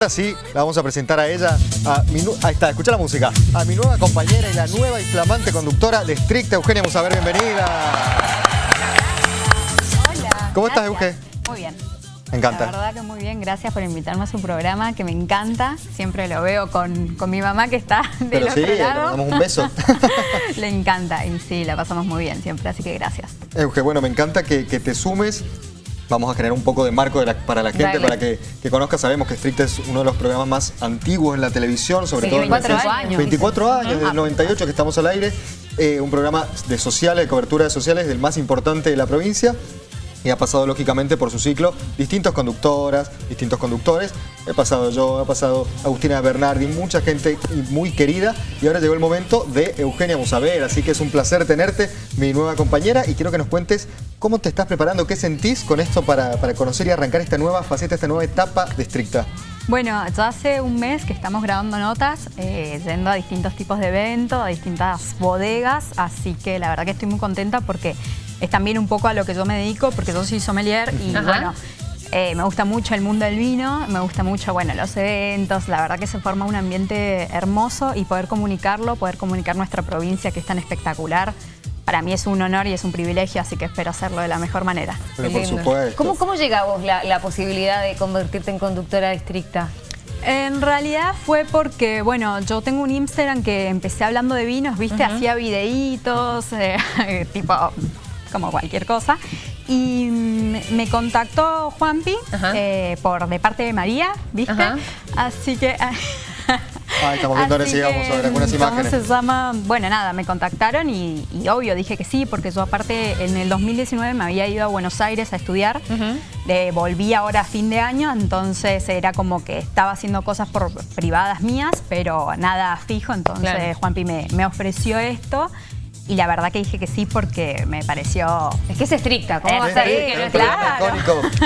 Ahora sí, la vamos a presentar a ella, a mi ahí está, escucha la música, a mi nueva compañera y la nueva y flamante conductora de Estricta, Eugenia Musaber, bienvenida. Hola. ¿Cómo estás, Euge? Muy bien. Me encanta. La verdad que muy bien, gracias por invitarme a su programa, que me encanta. Siempre lo veo con, con mi mamá que está del Pero sí, otro le lado. damos un beso. le encanta y sí, la pasamos muy bien siempre, así que gracias. Euge, bueno, me encanta que, que te sumes. Vamos a generar un poco de marco de la- para la gente, Dale. para que, que conozca. Sabemos que Estricta es uno de los programas más antiguos en la televisión, sobre Sí, todo en 24 el- años. 24 años, desde Ah, el 98 que estamos al aire. Eh, un programa de sociales, de cobertura de sociales, del más importante de la provincia. Y ha pasado lógicamente por su ciclo distintas conductoras, distintos conductores. He pasado yo, ha pasado Agustina Bernardi, mucha gente muy querida. Y ahora llegó el momento de Eugenia Musaber. Así que es un placer tenerte, mi nueva compañera. Y quiero que nos cuentes cómo te estás preparando, qué sentís con esto para, para conocer y arrancar esta nueva faceta, esta nueva etapa de Estricta. Bueno, ya hace un mes que estamos grabando notas, eh, yendo a distintos tipos de eventos, a distintas bodegas, así que la verdad que estoy muy contenta porque es también un poco a lo que yo me dedico, porque yo soy sommelier y Ajá. bueno, eh, me gusta mucho el mundo del vino, me gusta mucho, bueno, los eventos, la verdad que se forma un ambiente hermoso y poder comunicarlo, poder comunicar nuestra provincia que es tan espectacular, para mí es un honor y es un privilegio, así que espero hacerlo de la mejor manera. Pero por supuesto. ¿Cómo, ¿Cómo llega a vos la, la posibilidad de convertirte en conductora estricta? En realidad fue porque, bueno, yo tengo un Instagram que empecé hablando de vinos, ¿viste? Hacía videitos, eh, tipo, como cualquier cosa. Y mm, me contactó Juanpi eh, por de parte de María, ¿viste? Ajá. Así que... Ah, estamos viendo ahora Así sí, vamos a ver que, algunas ¿cómo imágenes. se llama? Bueno, nada, me contactaron y, y obvio dije que sí, porque yo aparte en el 2019 me había ido a Buenos Aires a estudiar, Eh, volví ahora a fin de año, entonces era como que estaba haciendo cosas por privadas mías, pero nada fijo, entonces Claro. Juanpi me, me ofreció esto y la verdad que dije que sí porque me pareció... Es que es estricta, ¿cómo Es vas a que no claro.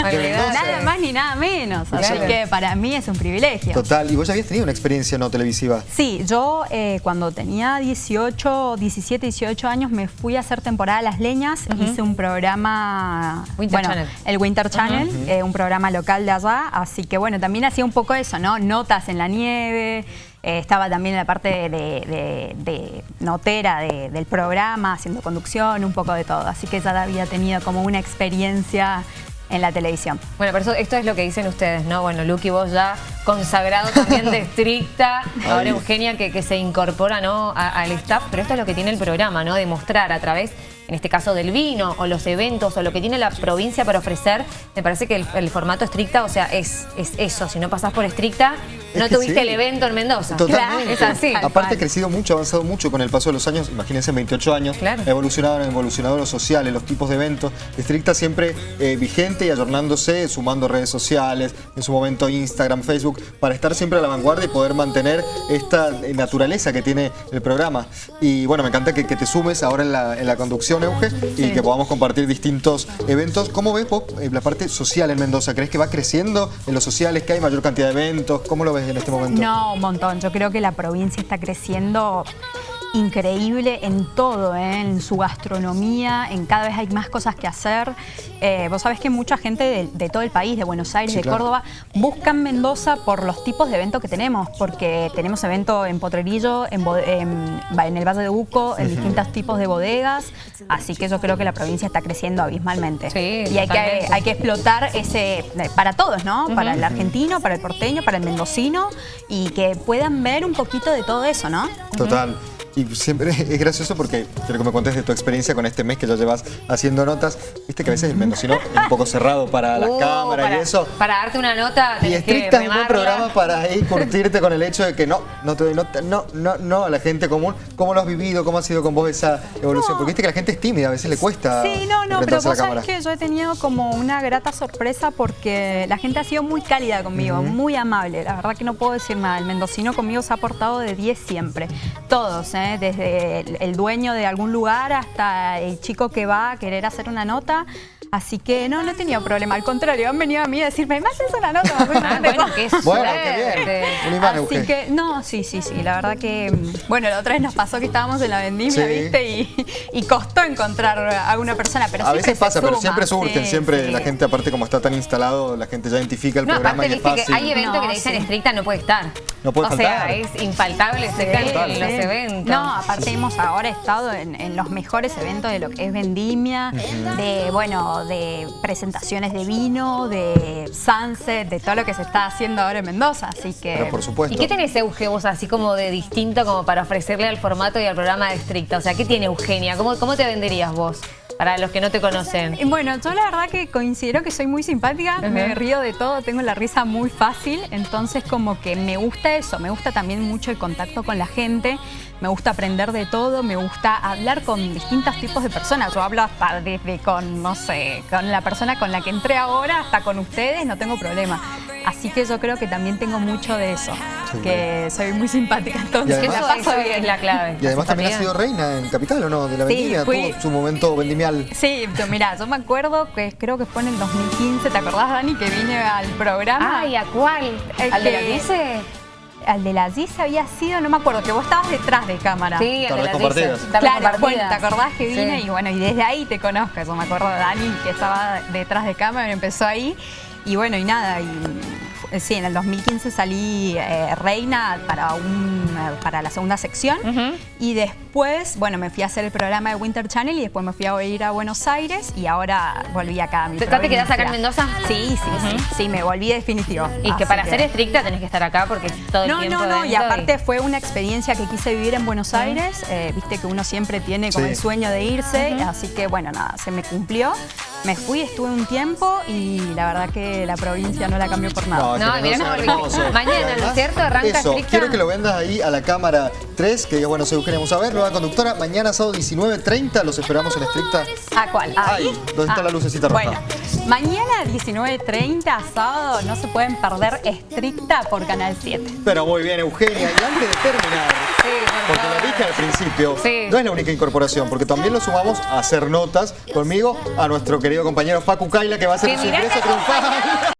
Nada más ni nada menos, así Claro. que para mí es un privilegio. Total, y vos ya habías tenido una experiencia no televisiva. Sí, yo eh, cuando tenía 18, 17, 18 años me fui a hacer temporada a Las Leñas, hice un programa... Winter bueno, Channel. El Winter Channel, eh, un programa local de allá, así que bueno, también hacía un poco eso, ¿no? Notas en la nieve, eh, estaba también en la parte de, de- de notera de- del programa, haciendo conducción, un poco de todo, así que ya había tenido como una experiencia en la televisión. Bueno, pero esto es lo que dicen ustedes, ¿no? Bueno, Luqui, vos ya consagrado también de estricta, ahora. Eugenia que, que se incorpora ¿no? a- al staff, pero esto es lo que tiene el programa, ¿no? Demostrar a través, en este caso del vino, o los eventos, o lo que tiene la provincia para ofrecer, me parece que el, el formato estricta, o sea, es, es eso, si no pasás por estricta, Es no tuviste sí. el evento en Mendoza. Totalmente. Es así. Aparte ha crecido mucho, ha avanzado mucho con el paso de los años, imagínense en 28 años, Claro. ha evolucionado, evolucionado los sociales, los tipos de eventos, estricta siempre eh, vigente y ayornándose, sumando redes sociales, en su momento Instagram, Facebook, para estar siempre a la vanguardia y poder mantener esta eh, naturaleza que tiene el programa. Y bueno, me encanta que, que te sumes ahora en la, en la conducción, Euge, y que podamos compartir distintos eventos. ¿Cómo ves vos eh, la parte social en Mendoza? ¿Crees que va creciendo en los sociales, que hay mayor cantidad de eventos? ¿Cómo lo ves en este momento? No, un montón. Yo creo que la provincia está creciendo increíble en todo, ¿eh? en su gastronomía, en cada vez hay más cosas que hacer. Eh, vos sabés que mucha gente de, de todo el país, de Buenos Aires, Sí, de claro. Córdoba, buscan Mendoza por los tipos de eventos que tenemos, porque tenemos evento en Potrerillo, en, Bo- en- en el Valle de Uco, en distintos tipos de bodegas, así que yo creo que la provincia está creciendo abismalmente. Sí, y hay que, hay que explotar ese eh, para todos, ¿no? Para el argentino, para el porteño, para el mendocino y que puedan ver un poquito de todo eso, ¿no? Total. Y siempre es gracioso porque quiero que me cuentes de tu experiencia con este mes que ya llevas haciendo notas. Viste que a veces el mendocino es un poco cerrado para las Uh, cámaras para, y eso. Para darte una nota, Y que estricta es un buen programa para ahí curtirte con el hecho de que no, no te doy nota, no, no, no a la gente común. ¿Cómo lo has vivido? ¿Cómo ha sido con vos esa evolución? No. Porque viste que la gente es tímida, a veces le cuesta Sí, no, no, pero vos sabés que yo he tenido como una grata sorpresa porque la gente ha sido muy cálida conmigo, muy amable. La verdad que no puedo decir nada. El mendocino conmigo se ha portado de 10 siempre. Todos, ¿eh? Desde el, el dueño de algún lugar hasta el chico que va a querer hacer una nota. Así que no, no he tenido problema. Al contrario, han venido a mí a decirme, ¿me haces una nota? Ah, nota". bueno, qué Bueno, qué bien. Un imán, Así que, no, sí, sí, sí, la verdad que, mm, bueno, la otra vez nos pasó que estábamos en la vendimia, Sí. ¿viste? Y, y costó encontrar a una persona, pero A veces pasa, pero siempre surgen, sí, siempre sí. la gente, aparte como está tan instalado, la gente ya identifica el No, programa aparte y es que fácil. hay eventos que le dicen sí. estricta no puede estar. No puede o sea, faltar. es infaltable ese Sí, en los sí. eventos. No, aparte hemos ahora estado en, en los mejores eventos de lo que es vendimia, de bueno, de presentaciones de vino, de sunset, de todo lo que se está haciendo ahora en Mendoza, así que Pero por supuesto. ¿Y qué tenés, Euge, vos así como de distinto como para ofrecerle al formato y al programa de estricta? O sea, ¿qué tiene Eugenia? ¿Cómo, cómo te venderías vos? Para los que no te conocen. Bueno, yo la verdad que considero que soy muy simpática, me río de todo, tengo la risa muy fácil, entonces como que me gusta eso, me gusta también mucho el contacto con la gente, me gusta aprender de todo, me gusta hablar con distintos tipos de personas. Yo hablo hasta desde con, no sé, con la persona con la que entré ahora hasta con ustedes, no tengo problema. Así que yo creo que también tengo mucho de eso, que soy muy simpática, entonces además- la Eso, paso bien. es la clave. Y además la también ha simpatía. sido reina en Capital, ¿o no? De la Sí, vendimia, fui- tuvo su momento vendimial. Sí, yo- mira, yo me acuerdo que creo que fue en el 2015, ¿te acordás, Dani, que vine al programa? Ay, ¿a cuál? El ¿Al de la que- dice? Al de la GIS había sido, no me acuerdo, que vos estabas detrás de cámara. Sí, al de la. Tardes Claro, bueno, compartidas. ¿te acordás que vine? Sí. Y bueno, y desde ahí te conozco. Yo me acuerdo de Dani que estaba detrás de cámara y empezó ahí. Y bueno, y nada, y eh, sí, en el 2015 salí eh, reina para, un, eh, para la segunda sección. Y después, bueno, me fui a hacer el programa de Winter Channel y después me fui a ir a Buenos Aires y ahora volví acá a mi ¿Te- te quedás acá en. Mendoza? Sí, sí, sí. Sí, me volví definitivo. Y que para ser estricta tenés que estar acá porque todo el no, tiempo no, no, y dentro aparte fue una experiencia que quise vivir en Buenos Aires, eh, viste que uno siempre tiene como Sí. el sueño de irse, así que bueno, nada, se me cumplió, me fui, estuve un tiempo y la verdad que la provincia no la cambió por nada. No, mirá, no, hermoso. mañana, ¿no es cierto? Arranca Eso, estricta. quiero que lo vendas ahí a la cámara 3, que digas, bueno, soy Eugenia vamos a ver, nueva conductora, mañana sábado 19.30, los esperamos en Estricta. ¿A cuál? Ahí, ¿dónde está la lucecita roja? Bueno, mañana 19.30, sábado, no se pueden perder estricta por Canal 7. Pero muy bien, Eugenia, y antes de terminar, Sí, por porque lo dije al principio, Sí. no es la única incorporación, porque también lo sumamos a hacer notas conmigo, a nuestro querido compañero Facu Kaila, que va a hacer su ingreso triunfal.